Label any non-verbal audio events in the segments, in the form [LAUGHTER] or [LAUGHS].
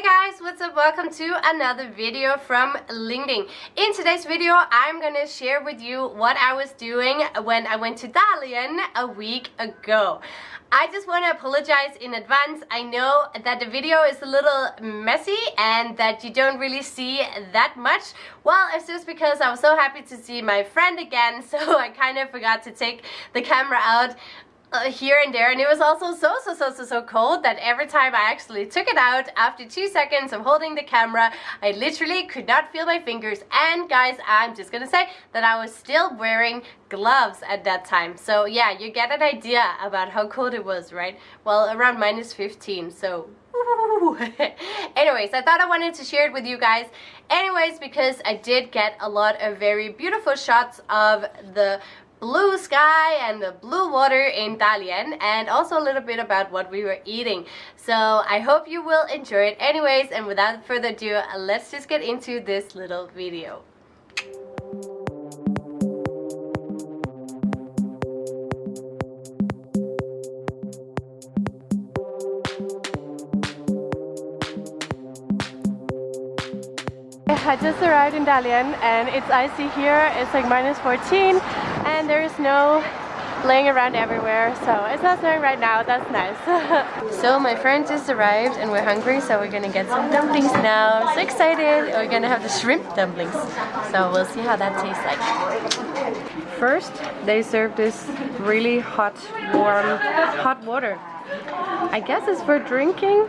Hey guys, what's up? Welcome to another video from Ling Ling. In today's video, I'm gonna share with you what I was doing when I went to Dalian a week ago. I just want to apologize in advance. I know that the video is a little messy and that you don't really see that much. Well, it's just because I was so happy to see my friend again, [LAUGHS] so I kind of forgot to take the camera out uh, here and there. And it was also so so so so so cold that every time I actually took it out after two seconds of holding the camera I literally could not feel my fingers. And guys I'm just gonna say that I was still wearing gloves at that time. So yeah you get an idea about how cold it was right? Well around minus 15 so [LAUGHS] anyways I thought I wanted to share it with you guys. Anyways because I did get a lot of very beautiful shots of the blue sky and the blue water in Dalian and also a little bit about what we were eating. So I hope you will enjoy it anyways and without further ado let's just get into this little video. I just arrived in Dalian and it's icy here, it's like minus 14 and there is no laying around everywhere so it's not snowing right now that's nice. [LAUGHS] So my friend just arrived and we're hungry so we're gonna get some dumplings now. So excited we're gonna have the shrimp dumplings. So we'll see how that tastes like. First they serve this really hot warm hot water. I guess it's for drinking?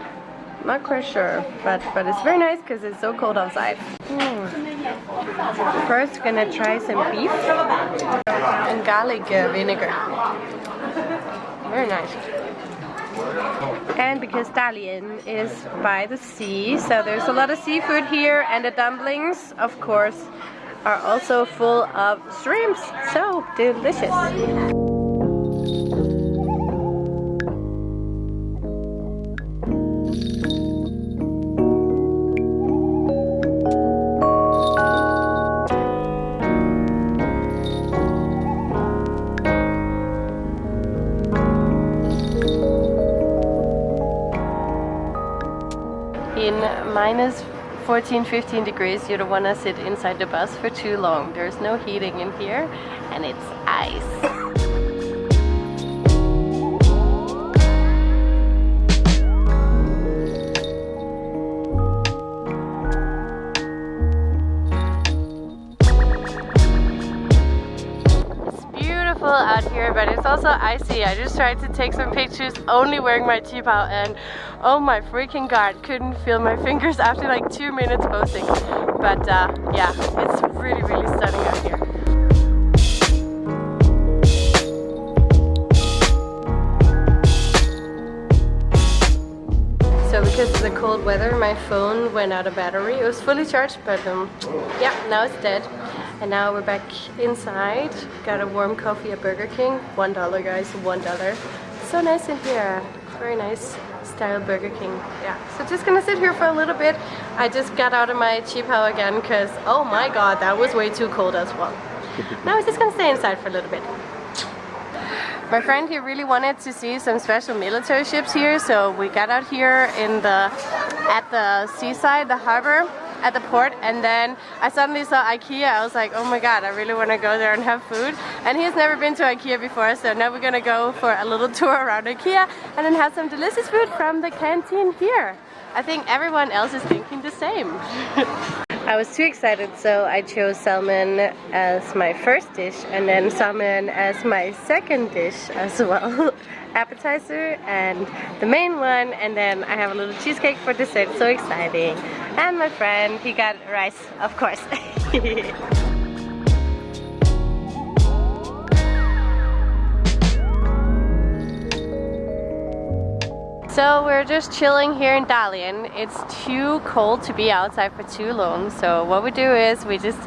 Not quite sure but but it's very nice because it's so cold outside. Mm. First, gonna try some beef and garlic uh, vinegar. Very nice. And because Dalian is by the sea, so there's a lot of seafood here and the dumplings, of course, are also full of shrimps. So delicious. In minus 14 15 degrees. You don't want to sit inside the bus for too long. There's no heating in here and it's ice also icy I just tried to take some pictures only wearing my Qipao and oh my freaking god couldn't feel my [LAUGHS] fingers after like two minutes posting but uh, yeah it's really really stunning out here So because of the cold weather, my phone went out of battery. It was fully charged, but um, yeah, now it's dead. And now we're back inside. Got a warm coffee at Burger King. One dollar guys, one dollar. So nice in here. Very nice style Burger King. Yeah, so just gonna sit here for a little bit. I just got out of my Qipao again because oh my god, that was way too cold as well. now we're just gonna stay inside for a little bit. My friend he really wanted to see some special military ships here, so we got out here in the at the seaside, the harbor, at the port and then I suddenly saw Ikea. I was like, oh my god, I really want to go there and have food. And he's never been to Ikea before, so now we're gonna go for a little [LAUGHS] tour around Ikea and then have some delicious food from the canteen here. I think everyone else is thinking the same. [LAUGHS] I was too excited so I chose salmon as my first dish and then salmon as my second dish as well. [LAUGHS] appetizer and the main one and then I have a little cheesecake for dessert, so exciting. And my friend, he got rice, of course. [LAUGHS] So we're just chilling here in Dalian. It's too cold to be outside for too long. So what we do is we just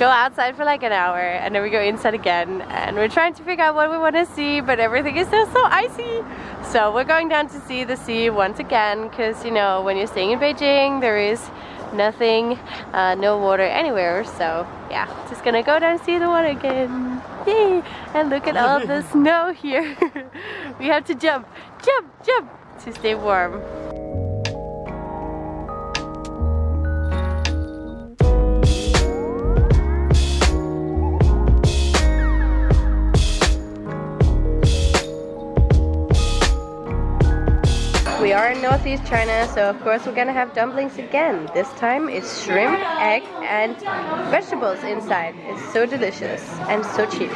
go outside for like an hour and then we go inside again and we're trying to figure out what we want to see but everything is still so icy. So we're going down to see the sea once again because you know when you're staying in Beijing there is nothing uh, no water anywhere. So yeah just gonna go down and see the water again. Yay! and look at all the [LAUGHS] snow here. [LAUGHS] We have to jump jump jump to stay warm Southeast China, so of course we're gonna have dumplings again. This time it's shrimp, egg, and vegetables inside. It's so delicious and so cheap.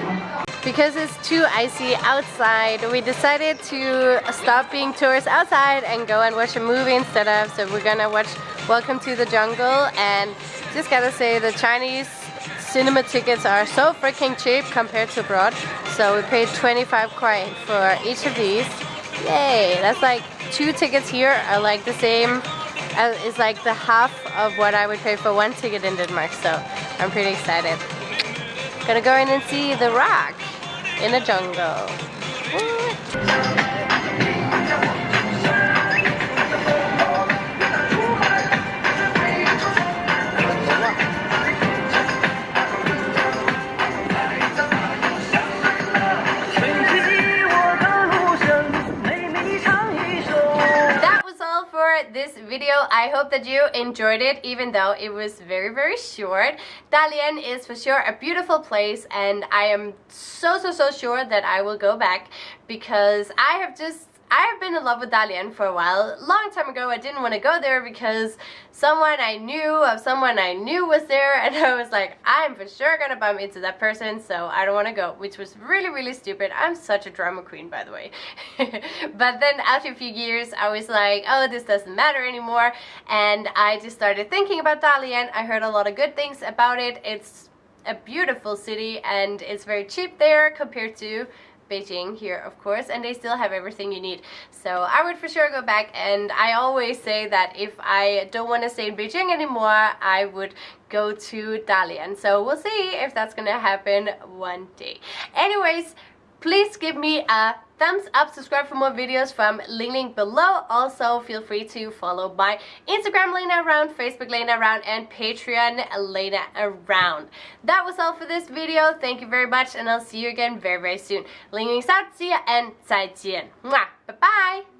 Because it's too icy outside, we decided to stop being tourists outside and go and watch a movie instead of. So we're gonna watch Welcome to the Jungle and just gotta say the Chinese cinema tickets are so freaking cheap compared to abroad. So we paid 25 kuai for each of these. Yay! That's like two tickets here are like the same as is like the half of what I would pay for one ticket in Denmark. So I'm pretty excited. Gonna go in and see The Rock in the jungle. This video. I hope that you enjoyed it even though it was very very short. Dalian is for sure a beautiful place and I am so so so sure that I will go back because I have just I have been in love with Dalian for a while. Long time ago I didn't want to go there because someone I knew of someone I knew was there [LAUGHS] and I was like I'm for sure gonna bump into that person so I don't want to go which was really really stupid. I'm such a drama queen by the way. [LAUGHS] but then after a few years I was like oh this doesn't matter anymore and I just started thinking about Dalian. I heard a lot of good things about it. It's a beautiful city and it's very cheap there compared to Beijing here of course and they still have everything you need. So I would for sure go back and I always say that if I don't want to stay in Beijing anymore I would go to Dalian. So we'll see if that's gonna happen one day. Anyways please give me a thumbs up, subscribe for more videos from Ling Ling below. Also, feel free to follow my Instagram Lena Around, Facebook Lena Around, and Patreon Lena Around. That was all for this video. Thank you very much, and I'll see you again very, very soon. Ling Ling's out, see ya, and 再见. Bye-bye!